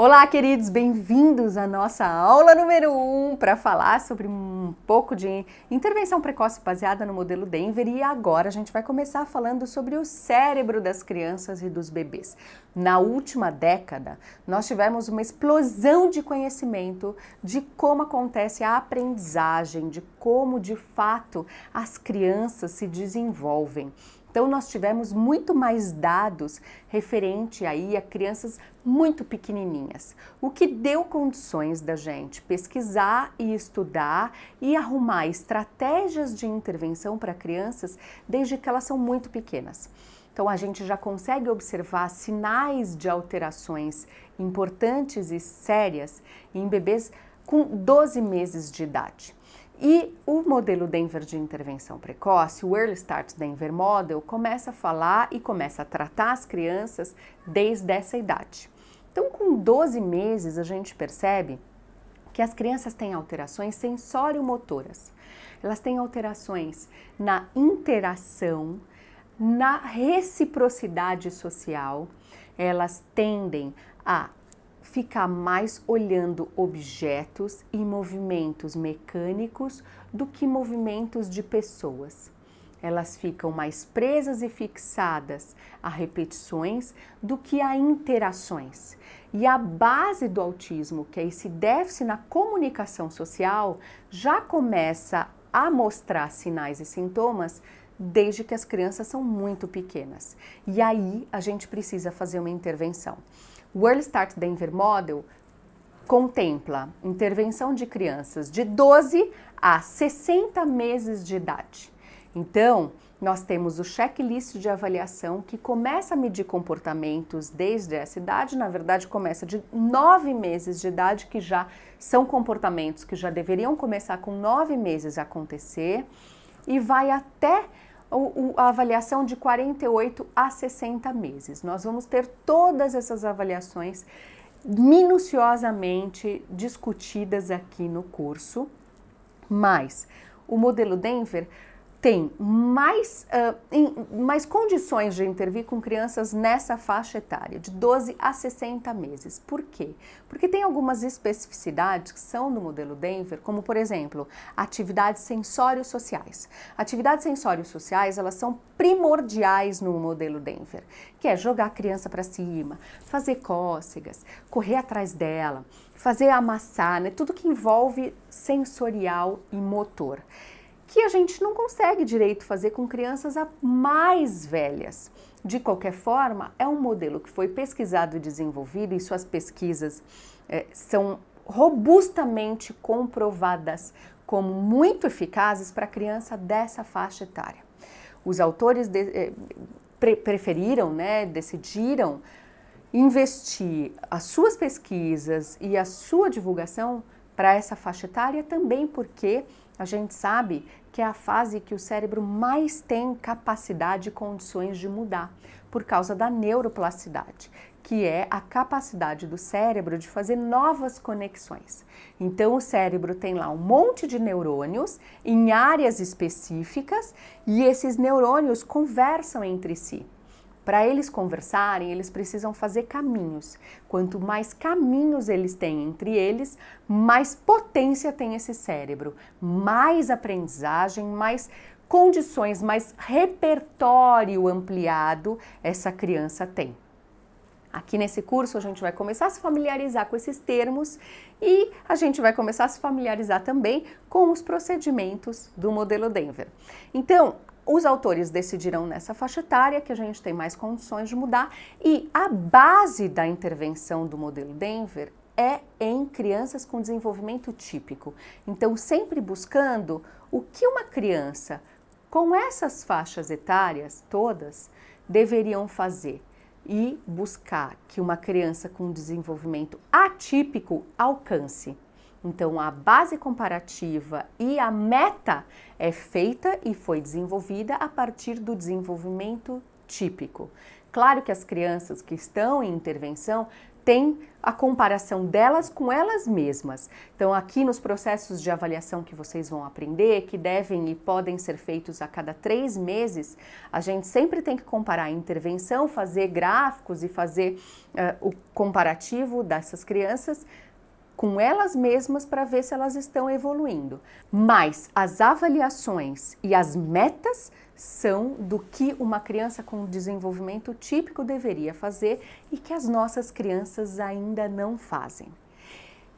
Olá, queridos, bem-vindos à nossa aula número 1 um, para falar sobre um pouco de intervenção precoce baseada no modelo Denver e agora a gente vai começar falando sobre o cérebro das crianças e dos bebês. Na última década, nós tivemos uma explosão de conhecimento de como acontece a aprendizagem, de como de fato as crianças se desenvolvem. Então nós tivemos muito mais dados referente aí a crianças muito pequenininhas, o que deu condições da gente pesquisar e estudar e arrumar estratégias de intervenção para crianças desde que elas são muito pequenas. Então a gente já consegue observar sinais de alterações importantes e sérias em bebês com 12 meses de idade. E o modelo Denver de intervenção precoce, o Early Start Denver Model, começa a falar e começa a tratar as crianças desde essa idade. Então, com 12 meses, a gente percebe que as crianças têm alterações sensório-motoras. Elas têm alterações na interação, na reciprocidade social, elas tendem a ficar mais olhando objetos e movimentos mecânicos do que movimentos de pessoas. Elas ficam mais presas e fixadas a repetições do que a interações. E a base do autismo, que é esse déficit na comunicação social, já começa a mostrar sinais e sintomas desde que as crianças são muito pequenas. E aí a gente precisa fazer uma intervenção. O Early Start Denver Model contempla intervenção de crianças de 12 a 60 meses de idade. Então, nós temos o checklist de avaliação que começa a medir comportamentos desde essa idade, na verdade começa de 9 meses de idade, que já são comportamentos que já deveriam começar com 9 meses a acontecer, e vai até a avaliação de 48 a 60 meses. Nós vamos ter todas essas avaliações minuciosamente discutidas aqui no curso, mas o modelo Denver tem mais, uh, em, mais condições de intervir com crianças nessa faixa etária, de 12 a 60 meses. Por quê? Porque tem algumas especificidades que são do modelo Denver, como por exemplo, atividades sensório-sociais. Atividades sensório-sociais, elas são primordiais no modelo Denver, que é jogar a criança para cima, fazer cócegas, correr atrás dela, fazer amassar, né? tudo que envolve sensorial e motor que a gente não consegue direito fazer com crianças mais velhas. De qualquer forma, é um modelo que foi pesquisado e desenvolvido e suas pesquisas é, são robustamente comprovadas como muito eficazes para criança dessa faixa etária. Os autores de, eh, pre preferiram, né, decidiram investir as suas pesquisas e a sua divulgação para essa faixa etária também porque a gente sabe que é a fase que o cérebro mais tem capacidade e condições de mudar, por causa da neuroplasticidade, que é a capacidade do cérebro de fazer novas conexões. Então o cérebro tem lá um monte de neurônios em áreas específicas e esses neurônios conversam entre si. Para eles conversarem, eles precisam fazer caminhos. Quanto mais caminhos eles têm entre eles, mais potência tem esse cérebro, mais aprendizagem, mais condições, mais repertório ampliado essa criança tem. Aqui nesse curso a gente vai começar a se familiarizar com esses termos e a gente vai começar a se familiarizar também com os procedimentos do modelo Denver. Então, os autores decidiram nessa faixa etária que a gente tem mais condições de mudar e a base da intervenção do modelo Denver é em crianças com desenvolvimento típico. Então, sempre buscando o que uma criança com essas faixas etárias todas deveriam fazer e buscar que uma criança com desenvolvimento atípico alcance. Então, a base comparativa e a meta é feita e foi desenvolvida a partir do desenvolvimento típico. Claro que as crianças que estão em intervenção tem a comparação delas com elas mesmas. Então, aqui nos processos de avaliação que vocês vão aprender, que devem e podem ser feitos a cada três meses, a gente sempre tem que comparar a intervenção, fazer gráficos e fazer uh, o comparativo dessas crianças com elas mesmas para ver se elas estão evoluindo. Mas as avaliações e as metas são do que uma criança com desenvolvimento típico deveria fazer e que as nossas crianças ainda não fazem.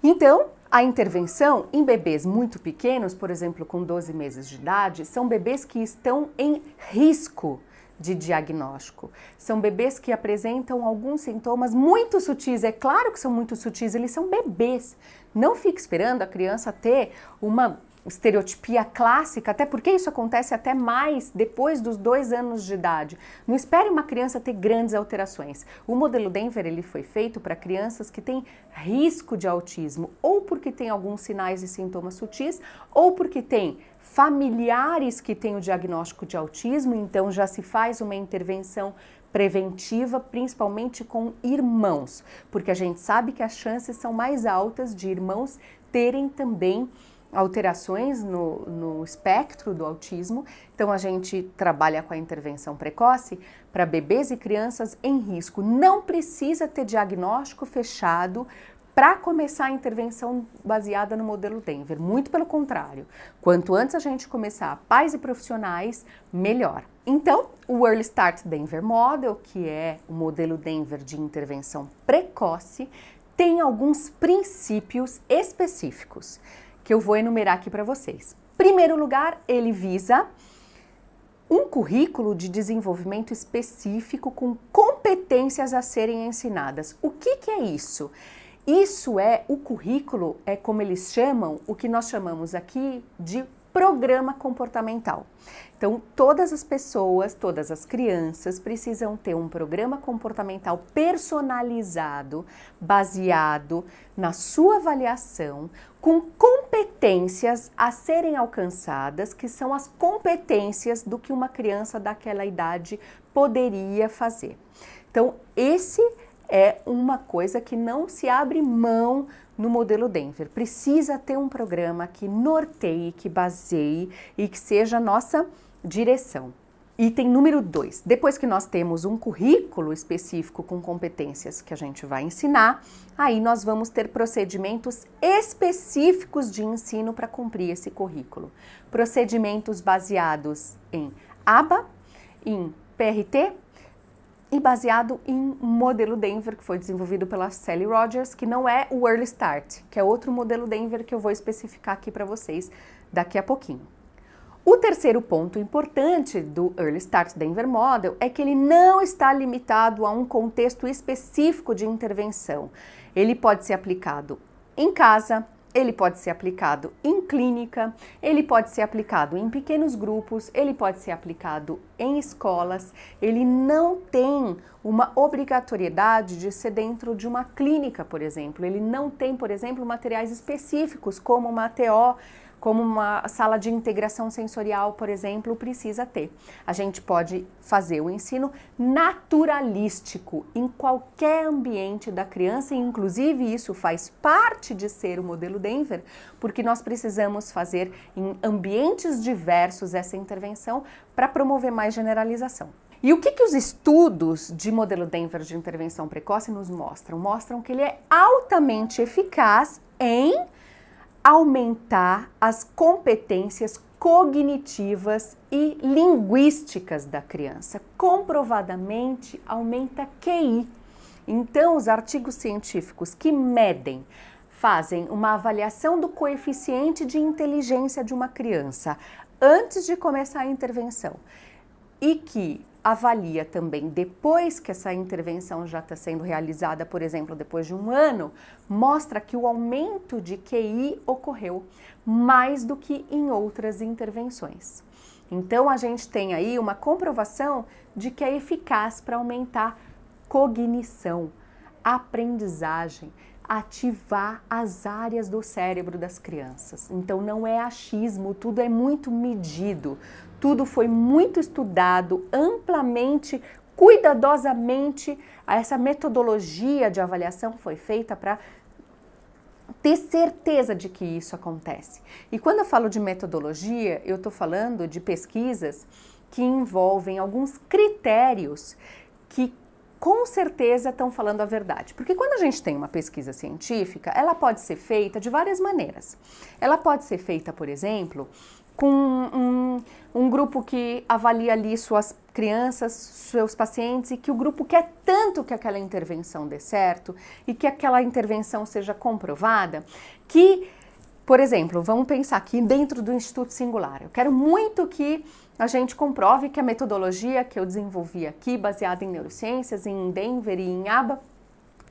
Então, a intervenção em bebês muito pequenos, por exemplo, com 12 meses de idade, são bebês que estão em risco de diagnóstico. São bebês que apresentam alguns sintomas muito sutis. É claro que são muito sutis, eles são bebês. Não fique esperando a criança ter uma estereotipia clássica, até porque isso acontece até mais depois dos dois anos de idade. Não espere uma criança ter grandes alterações. O modelo Denver ele foi feito para crianças que têm risco de autismo, ou porque tem alguns sinais e sintomas sutis, ou porque tem familiares que têm o diagnóstico de autismo, então já se faz uma intervenção preventiva, principalmente com irmãos, porque a gente sabe que as chances são mais altas de irmãos terem também alterações no, no espectro do autismo. Então a gente trabalha com a intervenção precoce para bebês e crianças em risco. Não precisa ter diagnóstico fechado para começar a intervenção baseada no modelo Denver. Muito pelo contrário, quanto antes a gente começar pais e profissionais, melhor. Então, o Early Start Denver Model, que é o modelo Denver de intervenção precoce, tem alguns princípios específicos que eu vou enumerar aqui para vocês. Primeiro lugar, ele visa um currículo de desenvolvimento específico com competências a serem ensinadas. O que, que é isso? Isso é o currículo, é como eles chamam, o que nós chamamos aqui de programa comportamental. Então, todas as pessoas, todas as crianças precisam ter um programa comportamental personalizado, baseado na sua avaliação, com competências a serem alcançadas, que são as competências do que uma criança daquela idade poderia fazer. Então, esse uma coisa que não se abre mão no modelo Denver. Precisa ter um programa que norteie, que baseie e que seja a nossa direção. Item número 2. Depois que nós temos um currículo específico com competências que a gente vai ensinar, aí nós vamos ter procedimentos específicos de ensino para cumprir esse currículo. Procedimentos baseados em ABA, em PRT, e baseado em um modelo Denver que foi desenvolvido pela Sally Rogers, que não é o Early Start, que é outro modelo Denver que eu vou especificar aqui para vocês daqui a pouquinho. O terceiro ponto importante do Early Start Denver Model é que ele não está limitado a um contexto específico de intervenção. Ele pode ser aplicado em casa, ele pode ser aplicado em clínica, ele pode ser aplicado em pequenos grupos, ele pode ser aplicado em escolas. Ele não tem uma obrigatoriedade de ser dentro de uma clínica, por exemplo. Ele não tem, por exemplo, materiais específicos como uma ATO como uma sala de integração sensorial, por exemplo, precisa ter. A gente pode fazer o ensino naturalístico em qualquer ambiente da criança, e inclusive isso faz parte de ser o modelo Denver, porque nós precisamos fazer em ambientes diversos essa intervenção para promover mais generalização. E o que, que os estudos de modelo Denver de intervenção precoce nos mostram? Mostram que ele é altamente eficaz em aumentar as competências cognitivas e linguísticas da criança. Comprovadamente aumenta QI. Então, os artigos científicos que medem, fazem uma avaliação do coeficiente de inteligência de uma criança antes de começar a intervenção e que avalia também depois que essa intervenção já está sendo realizada, por exemplo, depois de um ano, mostra que o aumento de QI ocorreu mais do que em outras intervenções. Então a gente tem aí uma comprovação de que é eficaz para aumentar cognição, aprendizagem, ativar as áreas do cérebro das crianças. Então não é achismo, tudo é muito medido, tudo foi muito estudado, amplamente cuidadosamente essa metodologia de avaliação foi feita para ter certeza de que isso acontece. E quando eu falo de metodologia, eu estou falando de pesquisas que envolvem alguns critérios que com certeza estão falando a verdade. Porque quando a gente tem uma pesquisa científica, ela pode ser feita de várias maneiras. Ela pode ser feita, por exemplo, com um, um, grupo que avalia ali suas crianças, seus pacientes, e que o grupo quer tanto que aquela intervenção dê certo e que aquela intervenção seja comprovada, que, por exemplo, vamos pensar aqui dentro do Instituto Singular. Eu quero muito que a gente comprove que a metodologia que eu desenvolvi aqui, baseada em neurociências, em Denver e em ABA,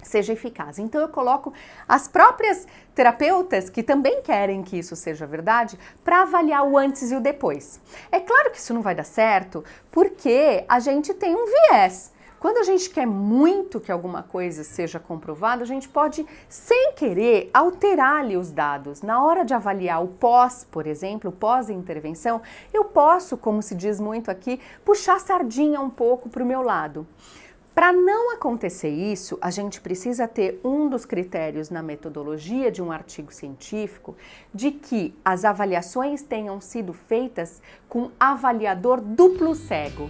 seja eficaz. Então eu coloco as próprias terapeutas que também querem que isso seja verdade para avaliar o antes e o depois. É claro que isso não vai dar certo porque a gente tem um viés. Quando a gente quer muito que alguma coisa seja comprovada, a gente pode, sem querer, alterar ali os dados. Na hora de avaliar o pós, por exemplo, pós-intervenção, eu posso, como se diz muito aqui, puxar a sardinha um pouco para o meu lado. Para não acontecer isso, a gente precisa ter um dos critérios na metodologia de um artigo científico de que as avaliações tenham sido feitas com avaliador duplo cego.